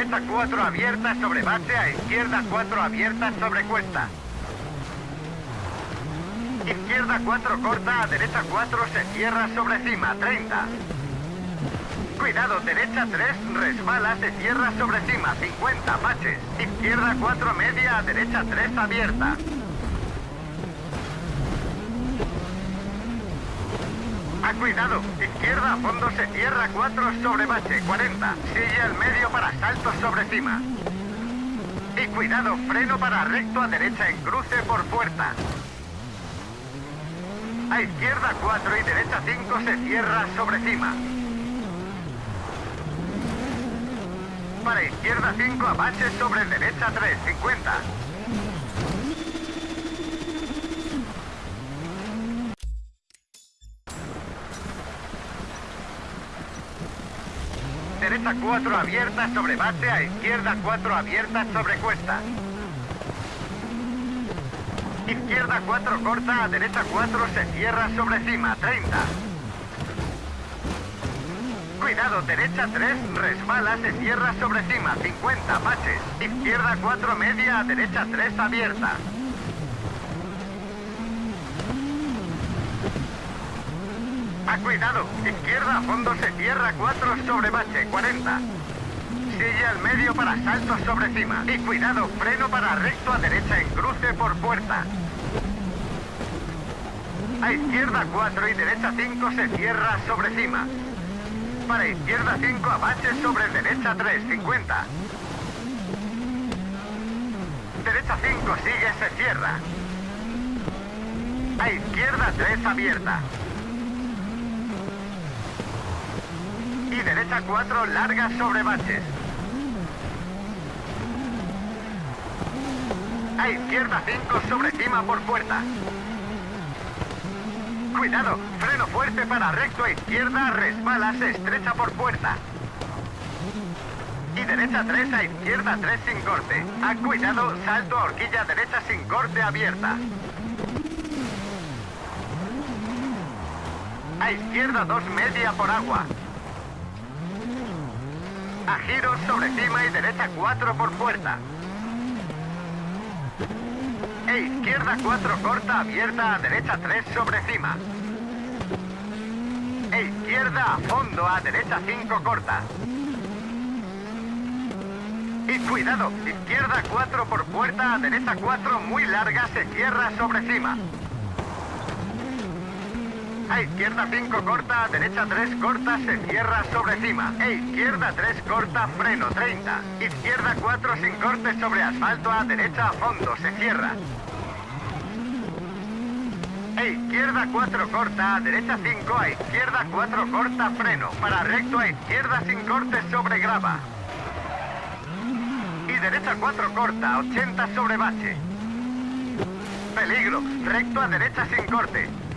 derecha 4 abierta sobre base, a izquierda 4 abierta sobre cuesta. Izquierda 4 corta, a derecha 4 se cierra sobre cima, 30. Cuidado, derecha 3, resbala, se cierra sobre cima, 50, baches. Izquierda 4 media, a derecha 3 abierta. ¡A cuidado! Izquierda a fondo se cierra 4 sobre bache, 40. Sigue al medio para salto sobre cima. Y cuidado, freno para recto a derecha en cruce por puerta. A izquierda 4 y derecha 5 se cierra sobre cima. Para izquierda 5 a bache sobre derecha 3, 50. Derecha 4 abierta sobre base, a izquierda 4 abierta sobre cuesta. Izquierda 4 corta, a derecha 4 se cierra sobre cima, 30. Cuidado, derecha 3, resbala, se cierra sobre cima, 50, baches. Izquierda 4 media, a derecha 3 abierta. ¡A cuidado! Izquierda a fondo se cierra 4 sobre bache, 40. Sigue al medio para salto sobre cima. Y cuidado, freno para recto a derecha en cruce por puerta. A izquierda 4 y derecha 5 se cierra sobre cima. Para izquierda 5 a bache sobre derecha 3, 50. Derecha 5 sigue, se cierra. A izquierda 3 abierta. Y derecha 4 larga sobre baches. A izquierda 5 sobre cima por puerta. Cuidado, freno fuerte para recto a izquierda, resbala, estrecha por puerta. Y derecha 3 a izquierda 3 sin corte. A cuidado, salto a horquilla derecha sin corte abierta. A izquierda 2 media por agua. A giro sobre cima y derecha 4 por puerta. E izquierda 4 corta abierta a derecha 3 sobre cima. E izquierda a fondo a derecha 5 corta. Y cuidado, izquierda 4 por puerta a derecha 4 muy larga se cierra sobre cima. A izquierda 5 corta, a derecha 3 corta, se cierra sobre cima. E izquierda 3 corta, freno 30. Izquierda 4 sin corte sobre asfalto, a derecha a fondo, se cierra. E izquierda 4 corta, a derecha 5, a izquierda 4 corta, freno. Para recto a izquierda sin corte sobre grava. Y derecha 4 corta, 80 sobre bache. Peligro, recto a derecha sin corte.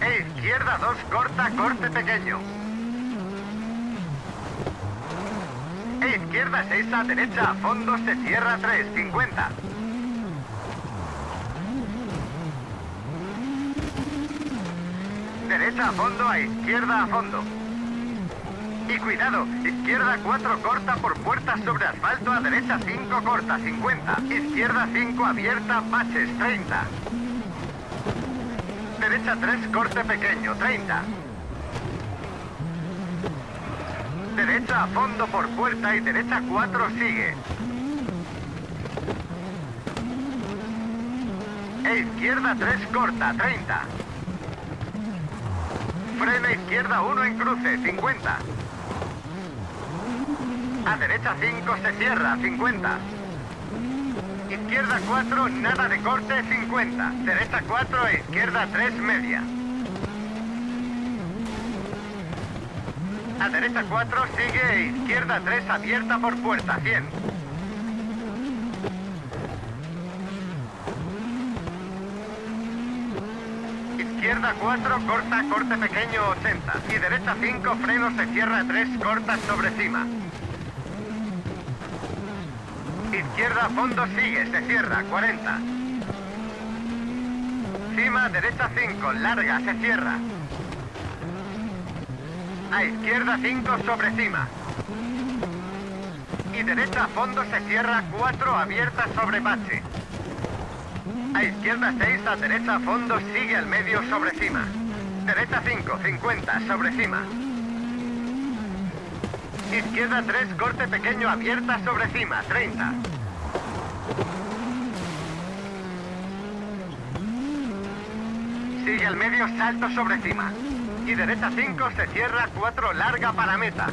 E izquierda 2 corta, corte pequeño. E izquierda 6 a derecha a fondo se cierra 3, 50. Derecha a fondo, a izquierda a fondo. Y cuidado, izquierda 4 corta por puerta sobre asfalto, a derecha 5 corta, 50. Izquierda 5 abierta, baches 30. Derecha 3 corte pequeño, 30. Derecha a fondo por puerta y derecha 4 sigue. E izquierda 3 corta, 30. Frena izquierda 1 en cruce, 50. A derecha 5 se cierra, 50. Izquierda 4, nada de corte, 50. Derecha 4, e izquierda 3, media. A derecha 4, sigue, e izquierda 3, abierta por puerta, 100. Izquierda 4, corta, corte pequeño, 80. Y derecha 5, freno, se cierra 3, corta sobre cima. Izquierda fondo sigue, se cierra, 40. Cima, derecha 5, larga, se cierra. A izquierda 5 sobre cima. derecha a fondo se cierra 4 abierta sobre bache. A izquierda 6, a derecha fondo sigue al medio sobre cima. Derecha 5, 50 sobre cima. Izquierda 3, corte pequeño abierta sobre cima, 30. Sigue al medio, salto sobre cima. Y derecha 5, se cierra 4, larga para meta.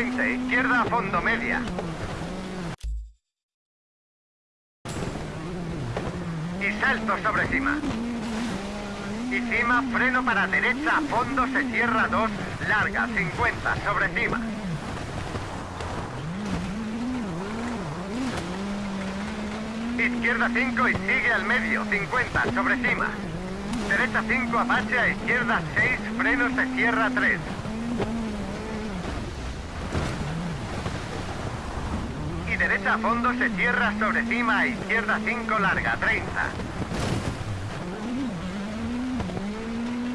20, izquierda a fondo media. Y salto sobre cima. Y cima, freno para derecha a fondo, se cierra 2, larga, 50, sobre cima. Izquierda 5 y sigue al medio, 50, sobre cima. Derecha 5, Apache, a izquierda 6, freno, se cierra 3. Y derecha a fondo se cierra sobre cima, a izquierda 5, larga, 30.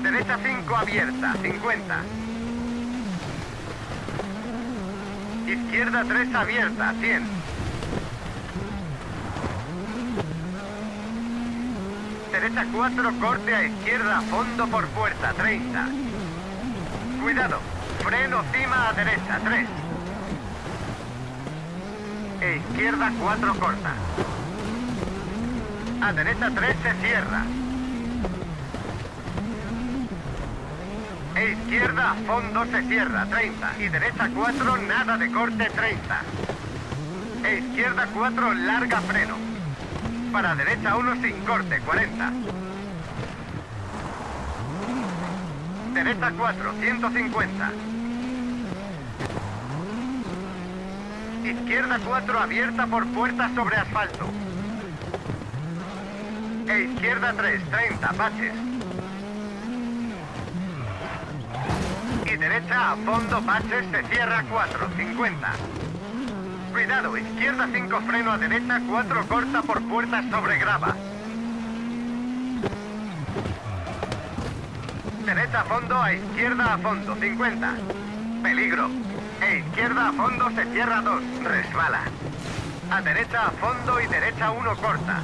Derecha 5 abierta, 50. Izquierda 3 abierta, 100. derecha 4, corte a izquierda, fondo por puerta, 30. Cuidado, freno cima a derecha, 3. E izquierda 4, corta. A derecha 3 se cierra. E izquierda a fondo se cierra, 30. Y derecha 4, nada de corte, 30. E izquierda 4, larga freno para derecha 1 sin corte, 40. Derecha 4, 150. Izquierda 4 abierta por puerta sobre asfalto. E izquierda 3, 30, baches. Y derecha a fondo, baches, se cierra 4, 50. Cuidado, izquierda 5 freno a derecha, 4 corta por puerta sobre grava. Derecha a fondo, a izquierda a fondo, 50. Peligro. E izquierda a fondo se cierra 2, resbala. A derecha a fondo y derecha 1 corta.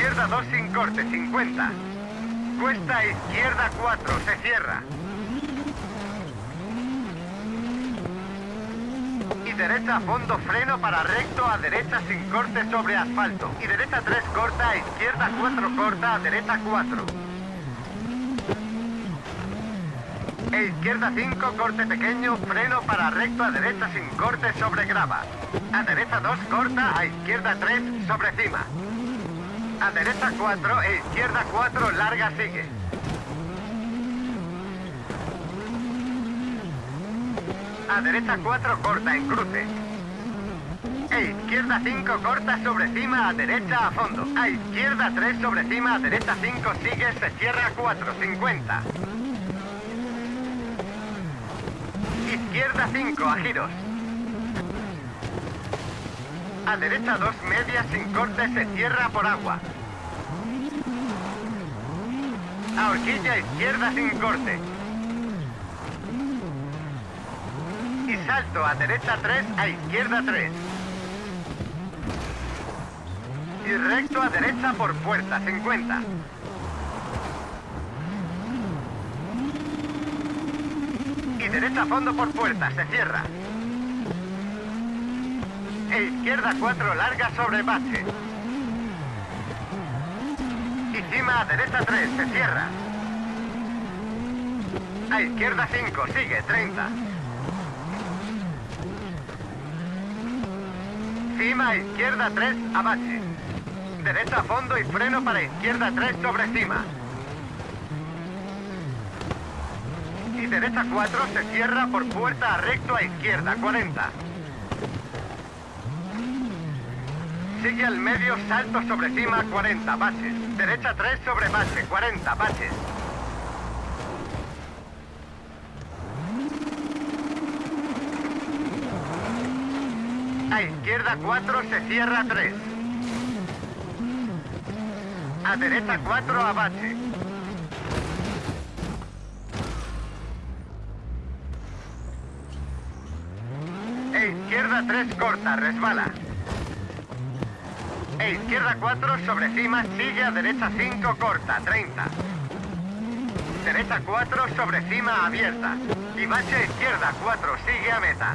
izquierda 2 sin corte, 50. Cuesta izquierda 4, se cierra. Y derecha a fondo freno para recto a derecha sin corte sobre asfalto. Y derecha 3 corta, izquierda 4 corta, a derecha 4. E izquierda 5, corte pequeño, freno para recto a derecha sin corte sobre grava. A derecha 2 corta, a izquierda 3 sobre cima. A derecha 4 e izquierda 4, larga sigue. A derecha 4, corta en cruce. E izquierda 5, corta sobre cima, a derecha a fondo. A izquierda 3 sobre cima, a derecha 5, sigue, se cierra 4, 50. Izquierda 5, a giros. A derecha 2 medias sin corte se cierra por agua. A horquilla izquierda sin corte. Y salto a derecha 3, a izquierda 3. Y recto a derecha por puerta 50. Y derecha a fondo por puerta, se cierra e izquierda 4 larga sobre base. Y cima a derecha 3, se cierra. A izquierda 5, sigue, 30. Cima izquierda 3, abache. Derecha a fondo y freno para izquierda 3 sobre cima. Y derecha 4 se cierra por puerta a recto a izquierda, 40. Sigue al medio, salto sobre cima, 40, bases. Derecha 3 sobre base, 40, bases. A izquierda 4 se cierra 3. A derecha 4 a base. E izquierda 3 corta, resbala. E izquierda 4 sobre cima, sigue a derecha 5, corta, 30. Derecha 4 sobre cima abierta. Y bache izquierda 4, sigue a meta.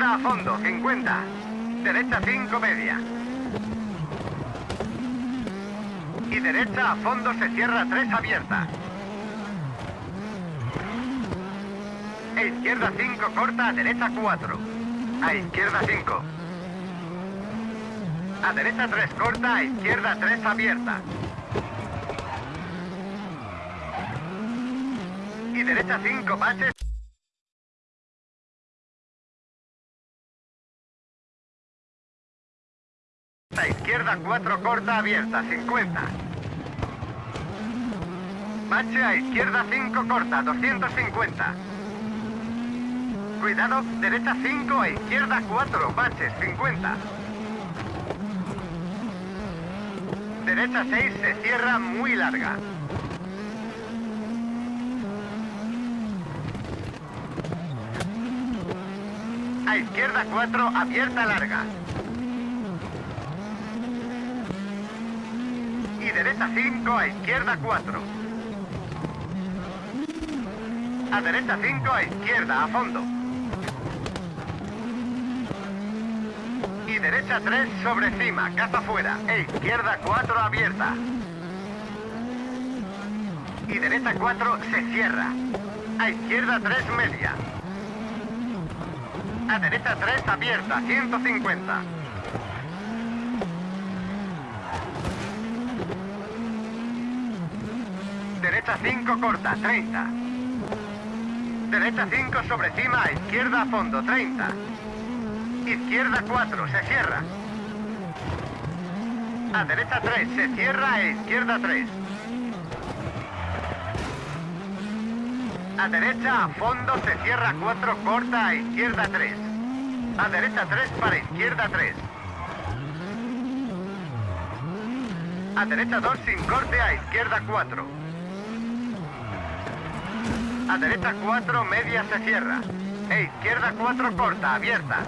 Izquierda a fondo, 50. Derecha 5 media. Y derecha a fondo se cierra 3 abierta. E izquierda 5 corta, a derecha 4. A izquierda 5. A derecha 3 corta, a izquierda 3 abierta. Y derecha 5 baches. Izquierda 4 corta abierta, 50. Bache a izquierda 5 corta, 250. Cuidado, derecha 5 a izquierda 4, baches, 50. Derecha 6 se cierra muy larga. A izquierda 4, abierta larga. Y derecha 5, a izquierda 4. A derecha 5, a izquierda, a fondo. Y derecha 3 sobre cima, caza fuera. E izquierda 4 abierta. Y derecha 4 se cierra. A izquierda 3 media. A derecha 3 abierta, 150. Derecha 5 corta, 30. Derecha 5 sobre cima, izquierda a fondo, 30. Izquierda 4, se cierra. A derecha 3, se cierra a izquierda 3. A derecha a fondo se cierra 4, corta a izquierda 3. A derecha 3 para izquierda 3. A derecha 2 sin corte a izquierda 4. A derecha 4 media se cierra. E izquierda 4 corta, abierta.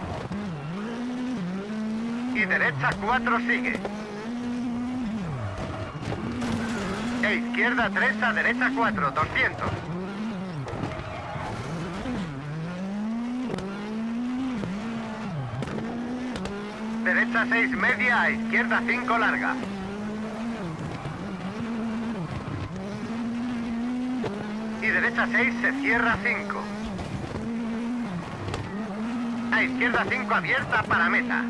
Y derecha 4 sigue. E izquierda 3 a derecha 4, 200. Derecha 6 media a izquierda 5 larga. Y derecha 6 se cierra 5. A izquierda 5 abierta para meta.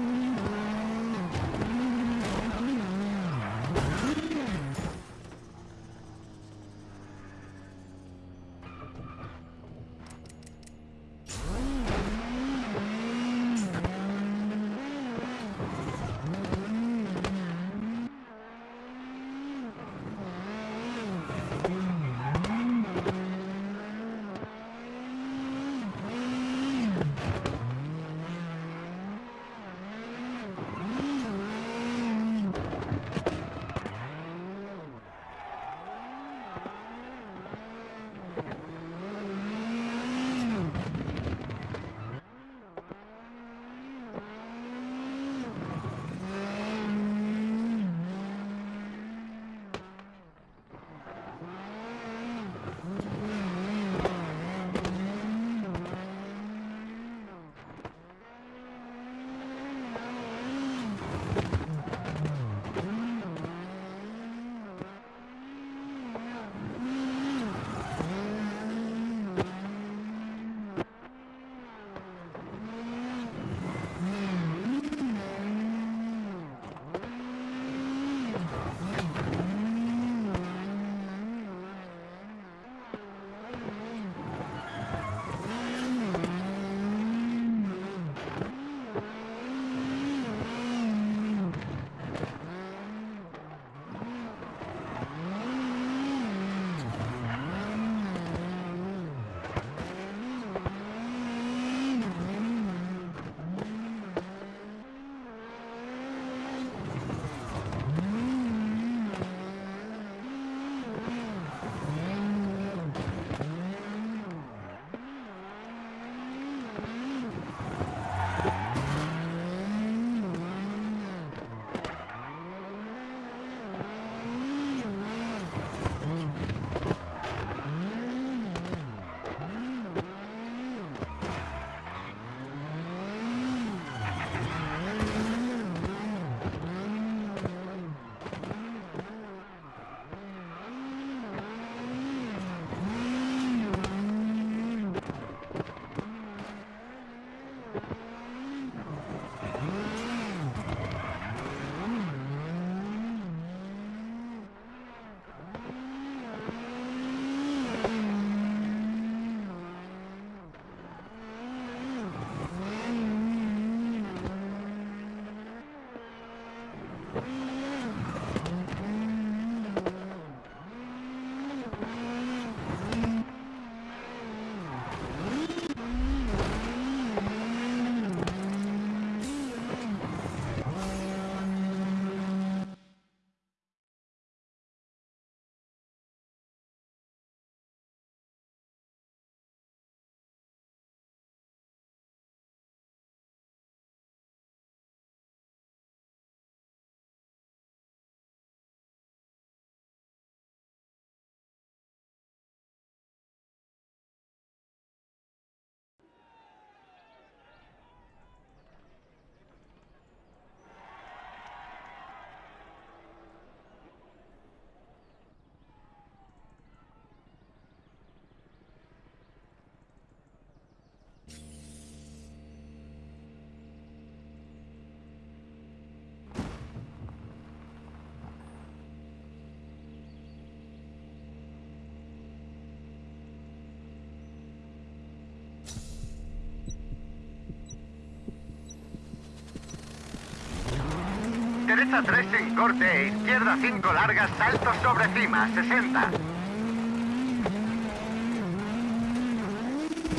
Derecha 3 sin corte, izquierda 5 largas, salto sobre cima, 60.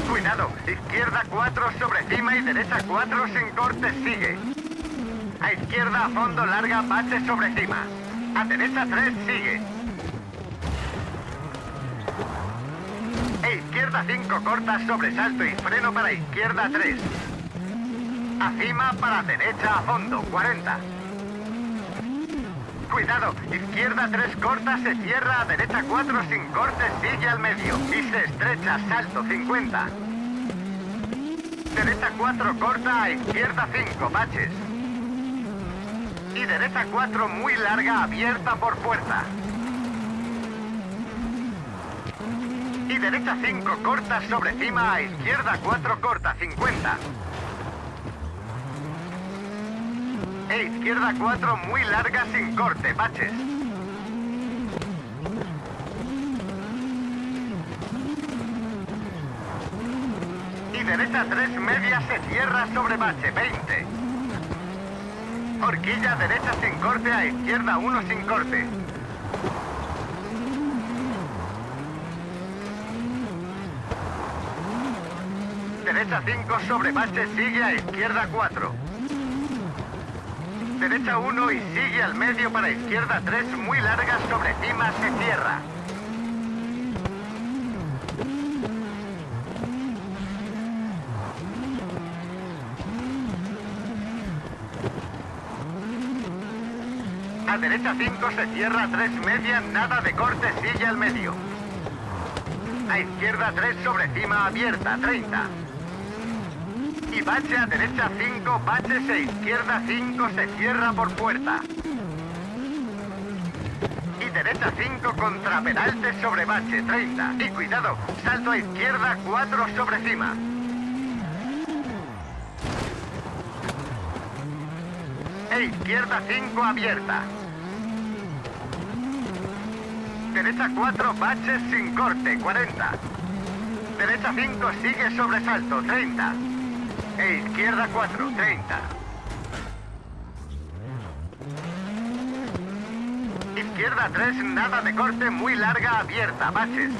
Cuidado, izquierda 4 sobre cima y derecha 4 sin corte sigue. A izquierda a fondo larga bache sobre cima. A derecha 3 sigue. E izquierda 5 corta sobresalto y freno para izquierda 3. A cima para derecha a fondo 40. Cuidado, izquierda 3 corta, se cierra derecha 4 sin corte, sigue al medio y se estrecha, salto 50. Derecha 4 corta, a izquierda 5, baches. Y derecha 4 muy larga, abierta por puerta. Y derecha 5 corta sobre cima, a izquierda 4 corta, 50. E izquierda 4 muy larga sin corte, baches. Y derecha 3 media se cierra sobre bache, 20. Horquilla derecha sin corte, a izquierda 1 sin corte. Derecha 5 sobre bache, sigue a izquierda 4 derecha 1 y sigue al medio para izquierda 3, muy larga sobre cima, se cierra. A derecha 5 se cierra 3 media, nada de corte, sigue al medio. A izquierda 3 sobre cima abierta, 30. Bache a derecha 5, bache a izquierda 5, se cierra por puerta. Y derecha 5 contra pedalte sobre bache 30. Y cuidado, salto a izquierda 4 sobre cima. E izquierda 5 abierta. Derecha 4, baches sin corte, 40. Derecha 5, sigue sobresalto, 30. E izquierda 4, 30. Izquierda 3, nada de corte, muy larga, abierta, baches.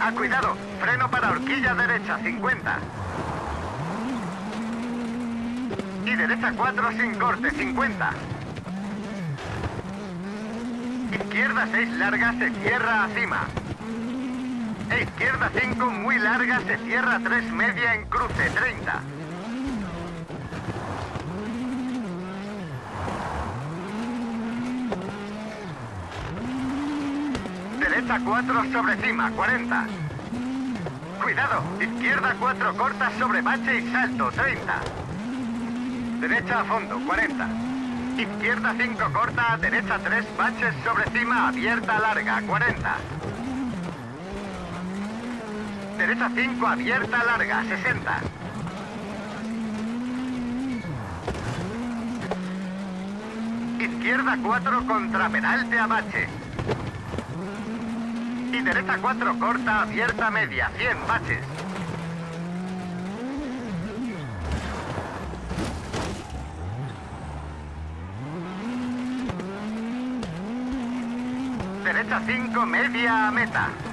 Ah, cuidado, freno para horquilla derecha, 50. Y derecha 4 sin corte, 50. Izquierda 6 larga se cierra a cima. Izquierda 5 muy larga se cierra 3 media en cruce 30. Derecha 4 sobre cima 40. Cuidado, izquierda 4 corta sobre bache y salto 30. Derecha a fondo 40. Izquierda 5 corta, derecha 3 baches sobre cima, abierta larga, 40. Derecha 5 abierta larga, 60. Izquierda 4 contra pedalte a bache. Y derecha 4 corta, abierta media, 100 baches. Derecha 5, media meta.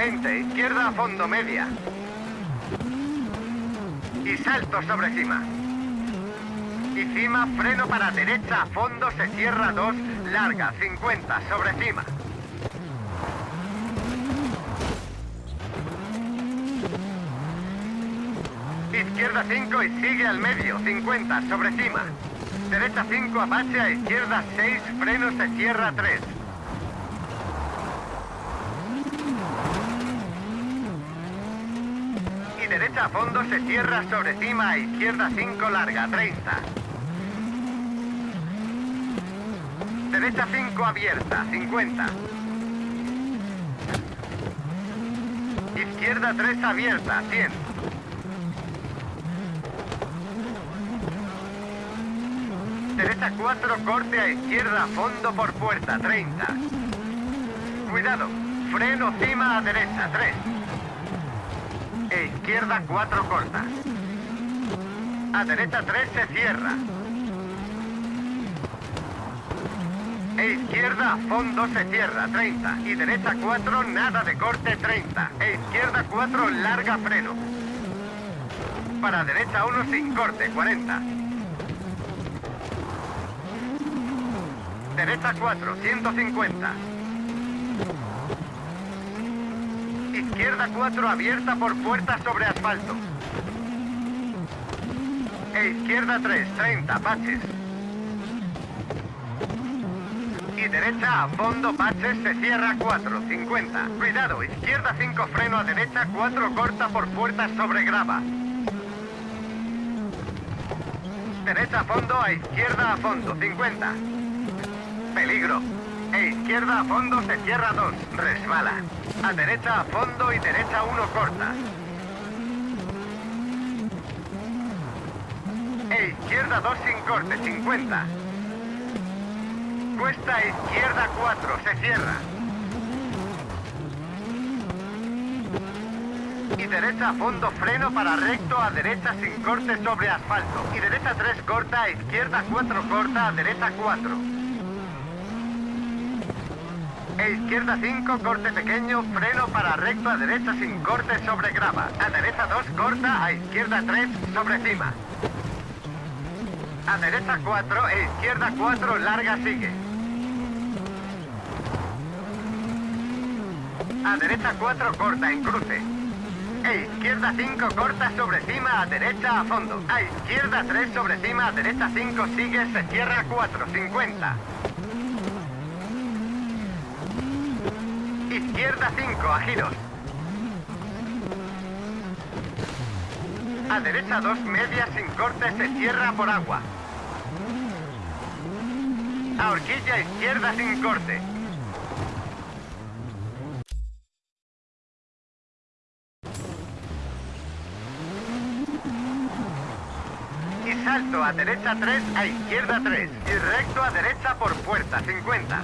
20, izquierda a fondo media. Y salto sobre cima. Y cima, freno para derecha a fondo, se cierra 2, larga, 50, sobre cima. Izquierda 5 y sigue al medio, 50, sobre cima. Derecha 5, Apache, a izquierda 6, freno, se cierra 3. Y derecha a fondo se cierra sobre cima, a izquierda 5, larga, 30. Derecha 5 abierta, 50. Izquierda 3 abierta, 100. Derecha 4, corte a izquierda, fondo por puerta, 30. Cuidado, freno cima a derecha, 3. E izquierda 4, corta. A derecha 3 se cierra. E izquierda fondo se cierra, 30. Y derecha 4, nada de corte, 30. E izquierda 4, larga freno. Para derecha 1 sin corte, 40. Derecha 4, 150. Izquierda 4 abierta por puerta sobre asfalto. E izquierda 3, 30, baches. Y derecha a fondo, baches, se cierra 4, 50. Cuidado, izquierda 5, freno a derecha, 4, corta por puerta sobre grava. Derecha a fondo, a izquierda a fondo, 50. Peligro. E izquierda a fondo se cierra 2, resbala. A derecha a fondo y derecha 1 corta. E izquierda 2 sin corte, 50. Cuesta izquierda 4, se cierra. Y derecha a fondo, freno para recto, a derecha sin corte sobre asfalto. Y derecha 3 corta, izquierda 4 corta, a derecha 4. E izquierda 5, corte pequeño, freno para recto a derecha sin corte sobre grava. A derecha 2, corta, a izquierda 3, sobre cima. A derecha 4 e izquierda 4, larga sigue. A derecha 4, corta en cruce. E izquierda 5, corta sobre cima, a derecha a fondo. A izquierda 3, sobre cima, a derecha 5, sigue, se cierra 4, 50. Izquierda 5, a giros. A derecha 2, media sin corte, se cierra por agua. A horquilla izquierda sin corte. Y salto a derecha 3, a izquierda 3. Y recto a derecha por puerta, 50.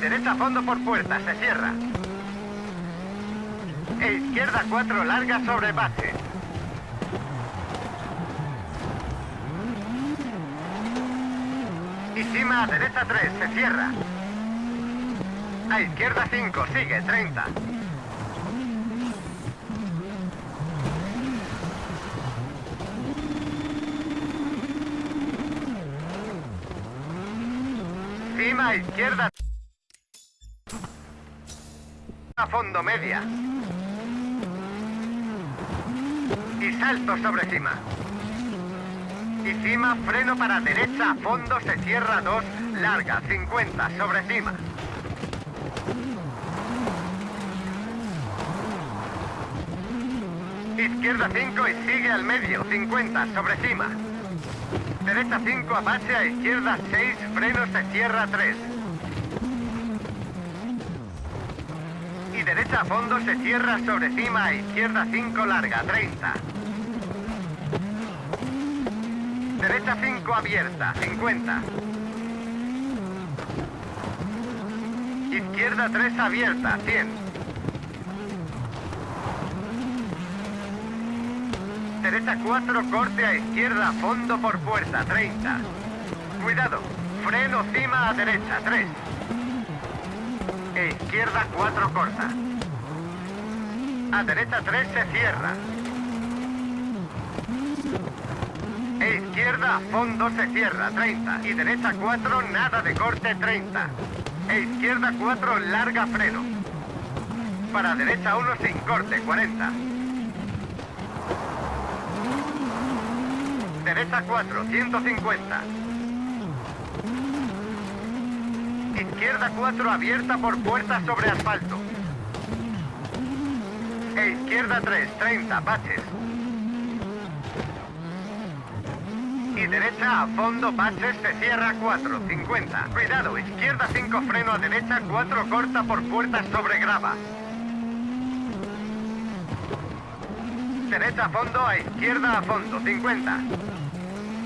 Derecha fondo por puerta, se cierra. E izquierda 4, larga sobre base. Y cima a derecha 3, se cierra. A izquierda 5, sigue, 30. Cima a izquierda. Fondo media. Y salto sobre cima. Y cima, freno para derecha, a fondo, se cierra 2, larga, 50, sobre cima. Izquierda 5 y sigue al medio, 50, sobre cima. Derecha 5, Apache, a izquierda 6, freno, se cierra 3. Derecha a fondo se cierra sobre cima, a izquierda 5, larga, 30. Derecha 5 abierta, 50. Izquierda 3 abierta, 100. Derecha 4, corte a izquierda, fondo por puerta, 30. Cuidado, freno, cima a derecha, 3. E izquierda 4 corta. A derecha 3 se cierra. E izquierda fondo se cierra, 30. Y derecha 4, nada de corte, 30. E izquierda 4, larga freno. Para derecha 1 sin corte, 40. Derecha 4, 150. Izquierda 4 abierta por puerta sobre asfalto. E izquierda 3, 30, baches. Y derecha a fondo, baches, se cierra 4, 50. Cuidado, izquierda 5, freno a derecha, 4, corta por puerta sobre grava. Derecha a fondo, a izquierda a fondo, 50.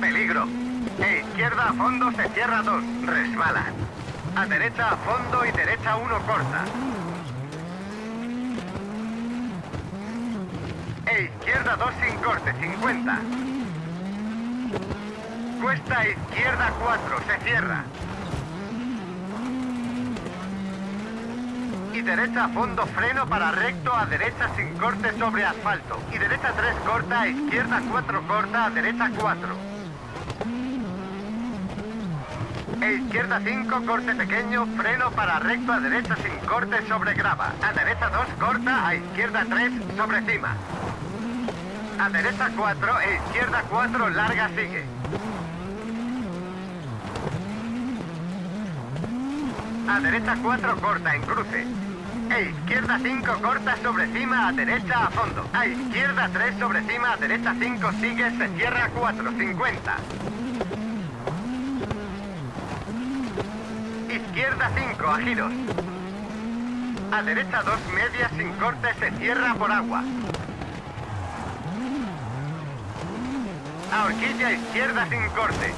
Peligro. E izquierda a fondo se cierra 2, resbala. A derecha a fondo y derecha 1 corta. E izquierda 2 sin corte, 50. Cuesta izquierda 4, se cierra. Y derecha a fondo freno para recto a derecha sin corte sobre asfalto. Y derecha 3 corta, a izquierda 4 corta, a derecha 4. E izquierda 5, corte pequeño, freno para recto a derecha sin corte sobre grava. A derecha 2, corta, a izquierda 3, sobre cima. A derecha 4 e izquierda 4, larga sigue. A derecha 4, corta en cruce. E izquierda 5, corta sobre cima, a derecha a fondo. A izquierda 3, sobre cima, a derecha 5, sigue, se cierra 4, 50. Izquierda 5, a giros. A derecha 2, media sin corte, se cierra por agua. A horquilla izquierda sin corte.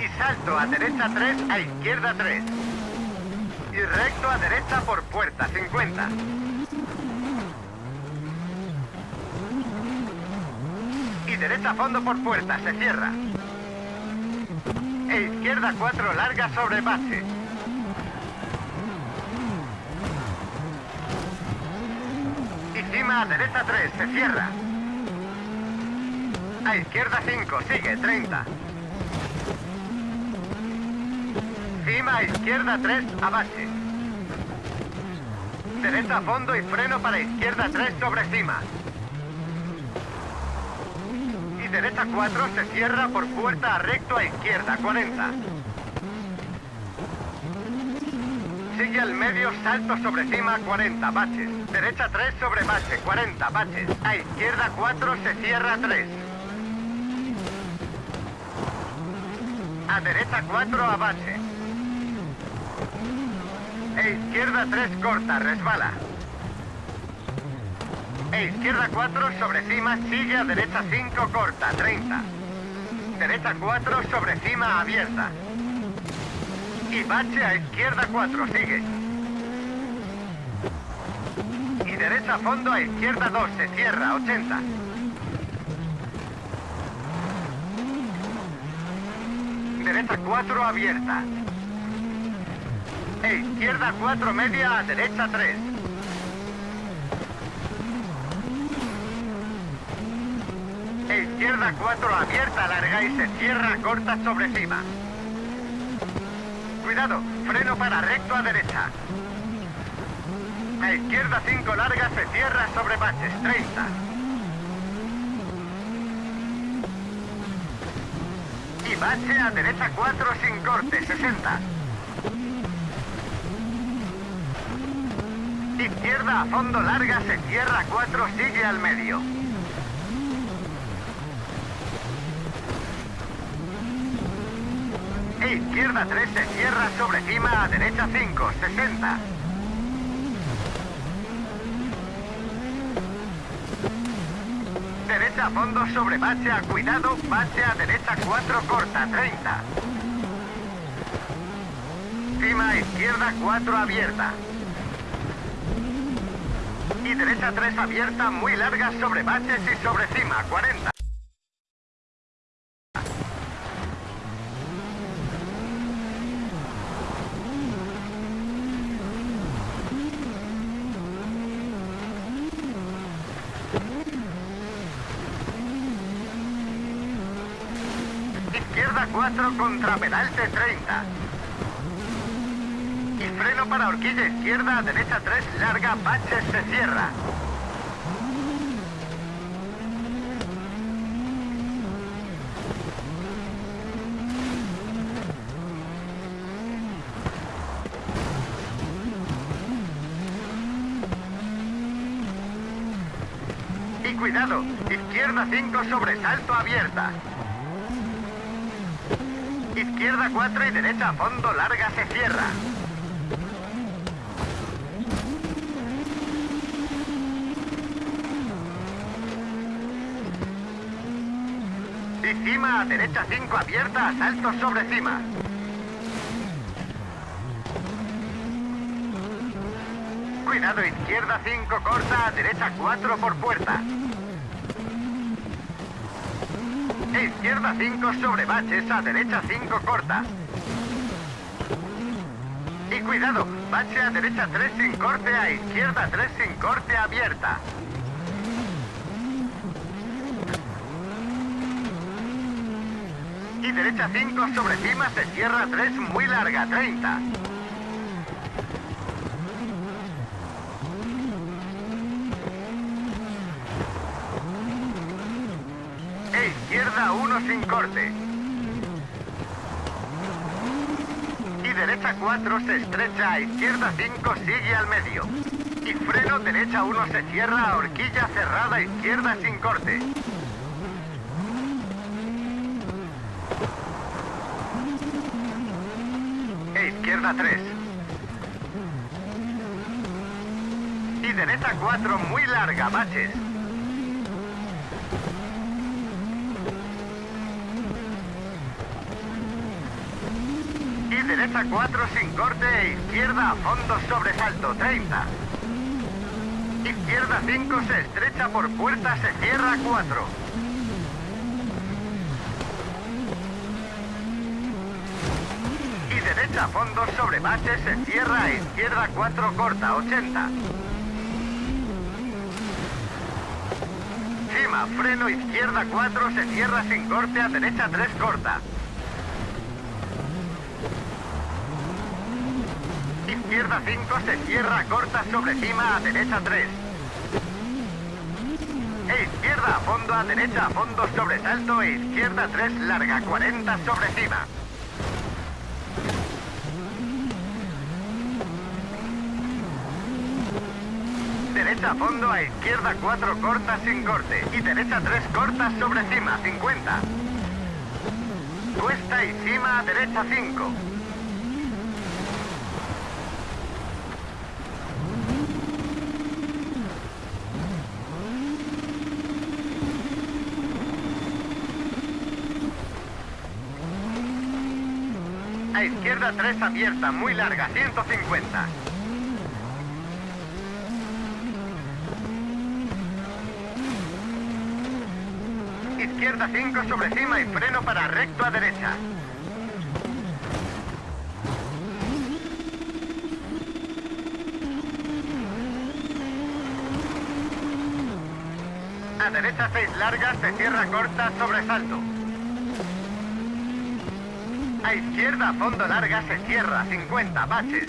Y salto a derecha 3, a izquierda 3. Y recto a derecha por puerta, 50. derecha a fondo por puerta, se cierra. E izquierda 4, larga sobre base. Y cima a derecha 3, se cierra. A izquierda 5, sigue, 30. Cima a izquierda 3, a base. Derecha fondo y freno para izquierda 3 sobre cima derecha 4 se cierra por puerta a recto a izquierda, 40. Sigue al medio, salto sobre cima, 40, baches. Derecha 3 sobre base, 40, baches. A izquierda 4 se cierra 3. A derecha 4 a base. E izquierda 3 corta, resbala. E izquierda 4 sobre cima, sigue a derecha 5 corta, 30. Derecha 4 sobre cima abierta. Y bache a izquierda 4, sigue. Y derecha a fondo a izquierda 2, se cierra, 80. Derecha 4 abierta. E izquierda 4 media a derecha 3. izquierda 4 abierta, larga y se cierra corta sobre cima. Cuidado, freno para recto a derecha. A izquierda 5 larga se cierra sobre baches, 30. Y bache a derecha 4 sin corte, 60. Izquierda a fondo larga se cierra 4, sigue al medio. Izquierda 3 se cierra sobre cima a derecha 5, 60. Derecha a fondo sobre bache a cuidado, bache a derecha 4 corta, 30. Cima izquierda 4 abierta. Y derecha 3 abierta muy larga sobre baches y sobre cima, 40. derecha 4 contra pedalte 30. Y freno para horquilla izquierda, derecha 3, larga, baches, se cierra. Y cuidado, izquierda 5 sobresalto abierta. Izquierda 4 y derecha a fondo larga se cierra. Y cima a derecha 5 abierta, salto sobre cima. Cuidado, izquierda 5 corta, derecha 4 por puerta. E izquierda 5 sobre baches, a derecha 5 corta. Y cuidado, bache a derecha 3 sin corte, a izquierda 3 sin corte abierta. Y derecha 5 sobre cima se cierra 3 muy larga, 30. E izquierda 1 sin corte. Y derecha 4 se estrecha, a izquierda 5 sigue al medio. Y freno derecha 1 se cierra, horquilla cerrada, izquierda sin corte. E izquierda 3. Y derecha 4 muy larga, baches. Derecha 4 sin corte e izquierda a fondo sobresalto 30. Izquierda 5 se estrecha por puerta, se cierra 4. Y derecha a fondo sobre base se cierra izquierda 4 corta 80. Cima, freno izquierda 4 se cierra sin corte a derecha 3 corta. Izquierda 5 se cierra corta sobre cima a derecha 3. E izquierda a fondo a derecha a fondo sobresalto e izquierda 3 larga 40 sobre cima. Derecha a fondo a izquierda 4 corta sin corte y derecha 3 cortas sobre cima 50. Cuesta y cima a derecha 5. A izquierda 3 abierta, muy larga, 150. Izquierda 5 sobre cima y freno para recto a derecha. A derecha 6 largas, se cierra corta, sobresalto. A izquierda, fondo larga, se cierra, 50, baches.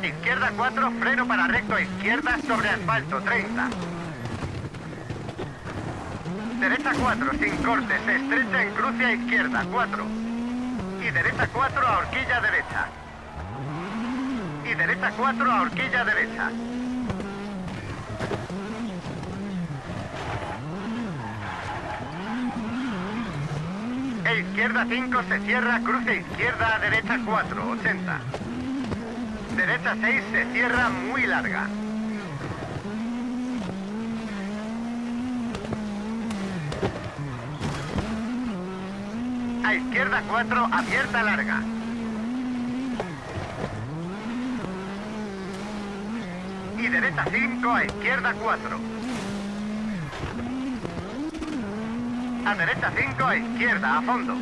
Izquierda 4, freno para recto, izquierda sobre asfalto, 30. Derecha 4, sin corte, se estrecha en cruce a izquierda, 4. Y derecha 4 a horquilla derecha. Y derecha 4 a horquilla derecha. E izquierda 5 se cierra, cruce izquierda derecha 4, 80. Derecha 6 se cierra muy larga. A izquierda 4, abierta larga. Y derecha 5, a izquierda 4. A derecha 5, a izquierda, a fondo.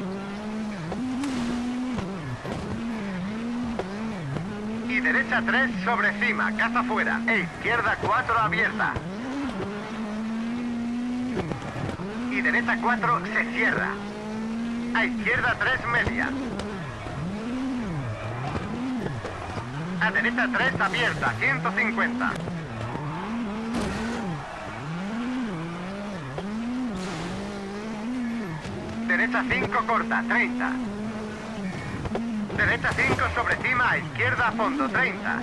Y derecha 3 sobre cima, caza fuera. E izquierda 4 abierta. Y derecha 4 se cierra. A izquierda 3 media. A derecha 3 abierta, 150. Derecha 5 corta, 30. Derecha 5 sobre cima, izquierda a fondo, 30.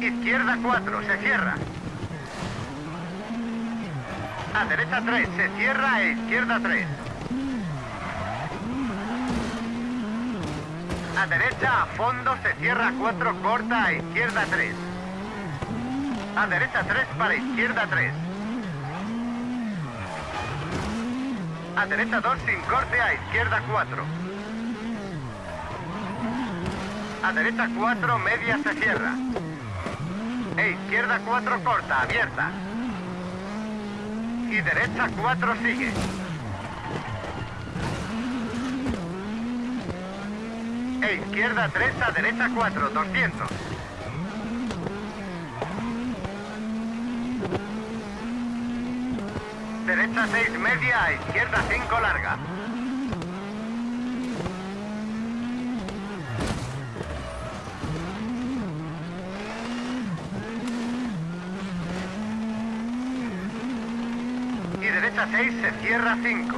Izquierda 4, se cierra. A derecha 3, se cierra e izquierda 3. A derecha a fondo, se cierra 4, corta a izquierda 3. A derecha 3 para izquierda 3. A derecha 2 sin corte, a izquierda 4. A derecha 4, media se cierra. E izquierda 4 corta, abierta. Y derecha 4 sigue. E izquierda 3 a derecha 4, 200. Derecha 6 media, a izquierda 5 larga. Y derecha 6 se cierra 5.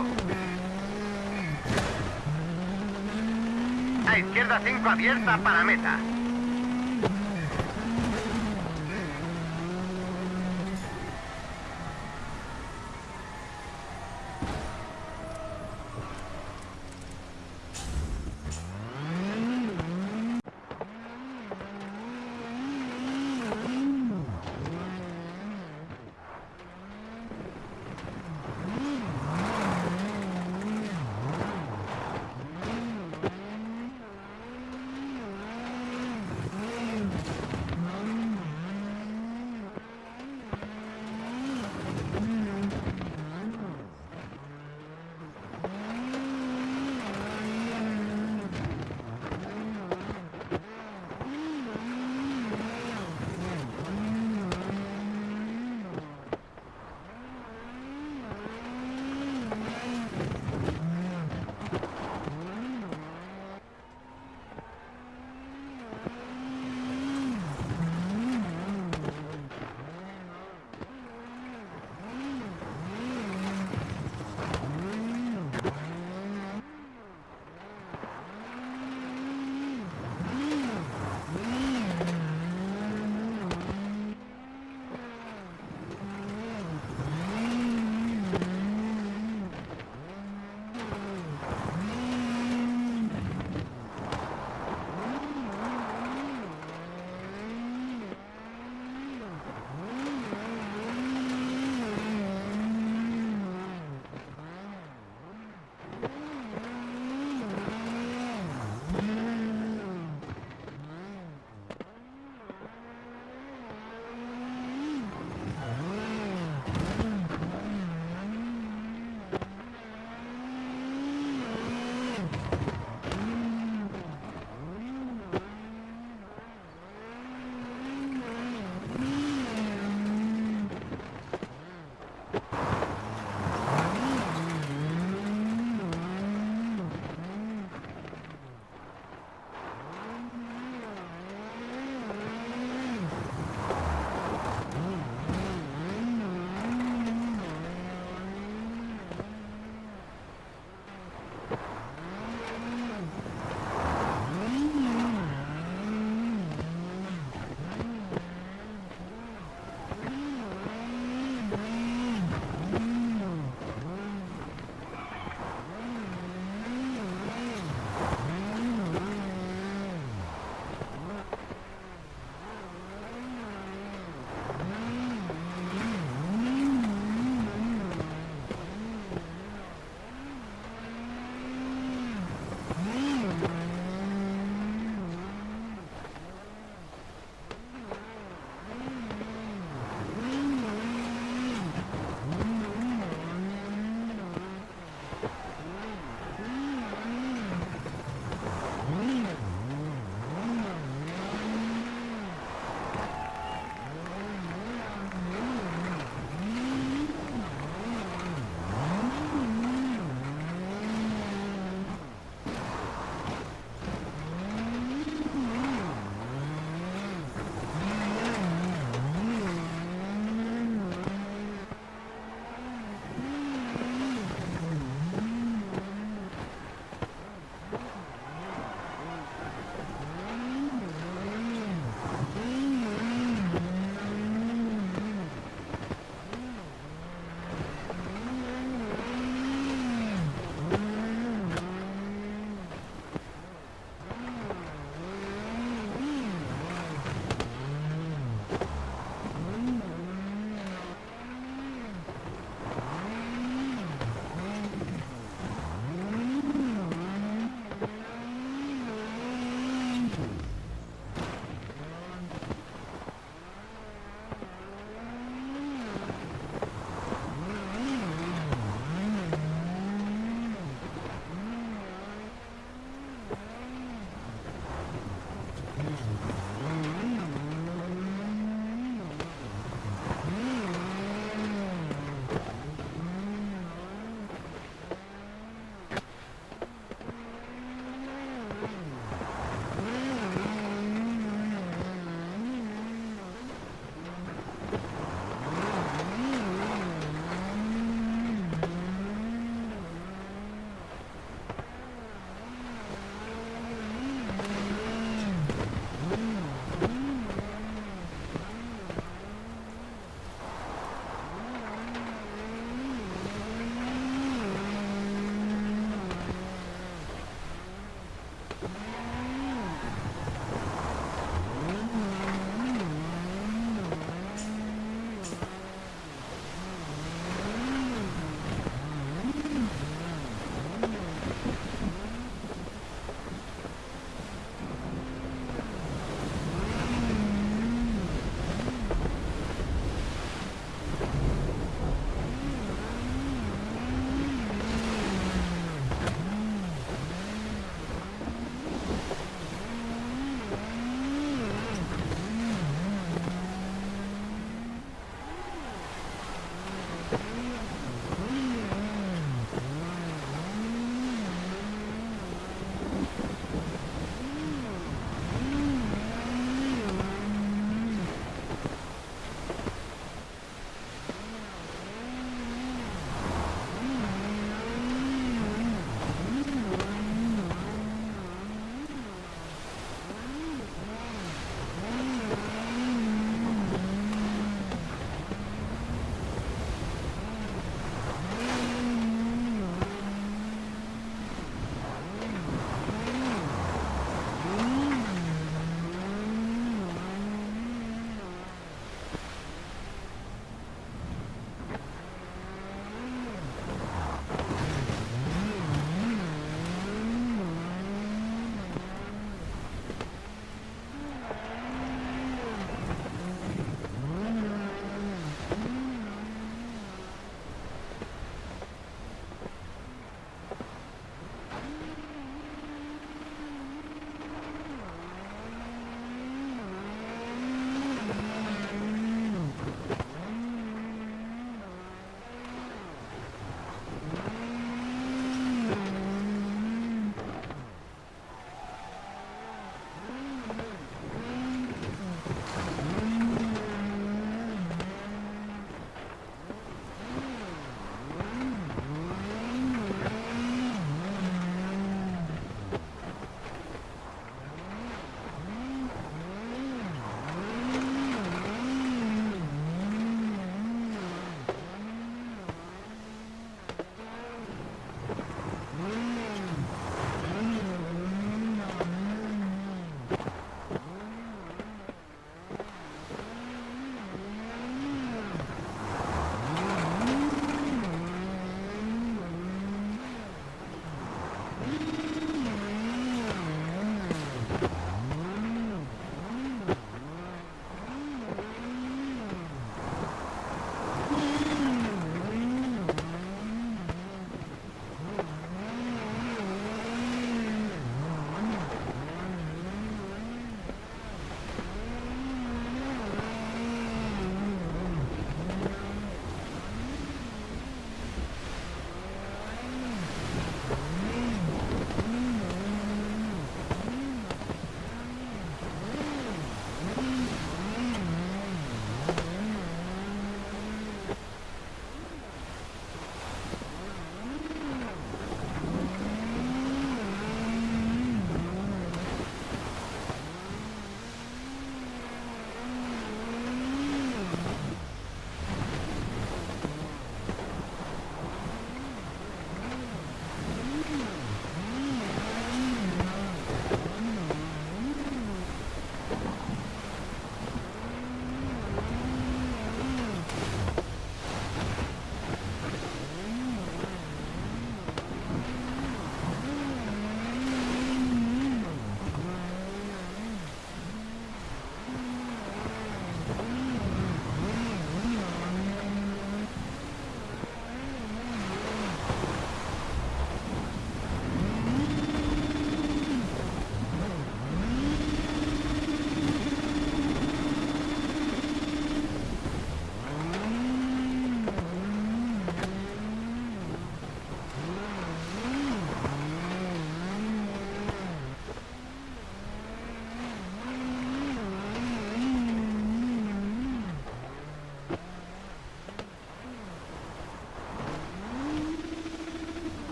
A izquierda 5 abierta para meta.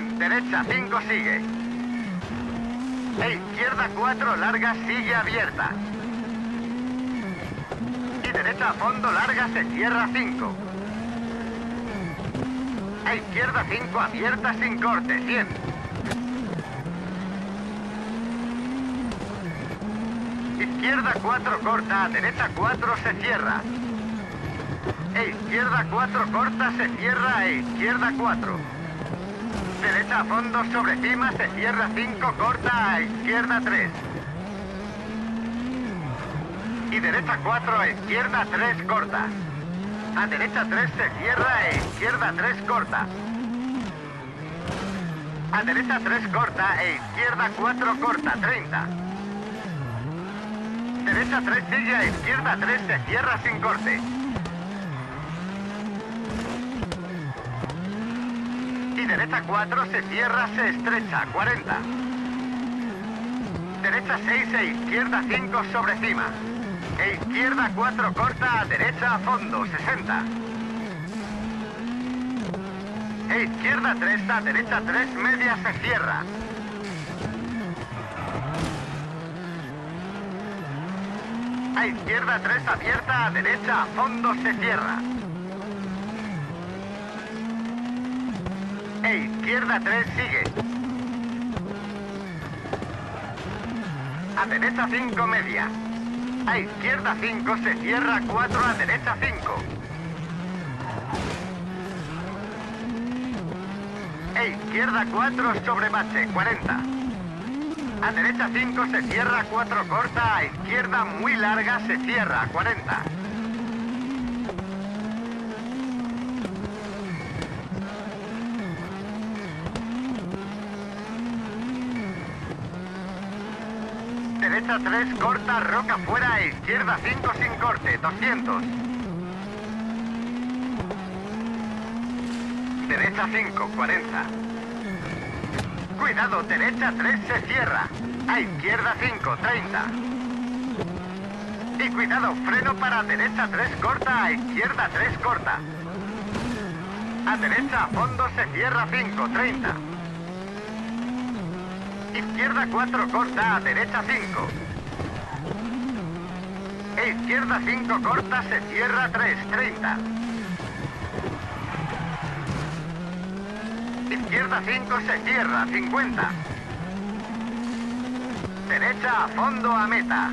Bien, derecha 5 sigue. E izquierda 4 larga sigue abierta. Y derecha a fondo larga se cierra 5. A izquierda 5 abierta sin corte, 100. Izquierda 4 corta, derecha 4 se cierra. E izquierda 4 corta se cierra e izquierda 4. A fondo sobre cima se cierra 5 corta a izquierda 3. Y derecha 4 a izquierda 3 corta. A derecha 3 se cierra e izquierda 3 corta. A derecha 3 corta e izquierda 4 corta, 30. Derecha 3 sigue a izquierda 3 se cierra sin corte. Y derecha 4 se cierra, se estrecha, 40. Derecha 6 e izquierda 5 sobre cima. E izquierda 4 corta a derecha a fondo, 60. E izquierda 3 a derecha 3 media se cierra. A izquierda 3 abierta, a derecha a fondo se cierra. E izquierda 3 sigue. A derecha 5 media. A izquierda 5 se cierra 4 a derecha 5. E izquierda 4 sobre bache 40. A derecha 5 se cierra 4 corta, a izquierda muy larga se cierra 40. Derecha 3 corta, roca fuera, a izquierda 5 sin corte, 200. Derecha 5, 40. Cuidado, derecha 3 se cierra. A izquierda 5, 30. Y cuidado, freno para derecha 3 corta, a izquierda 3 corta. A derecha a fondo se cierra 5, 30. Izquierda 4 corta, a derecha 5. Izquierda 5 corta, se cierra 3, 30. Izquierda 5 se cierra, 50. Derecha a fondo a meta.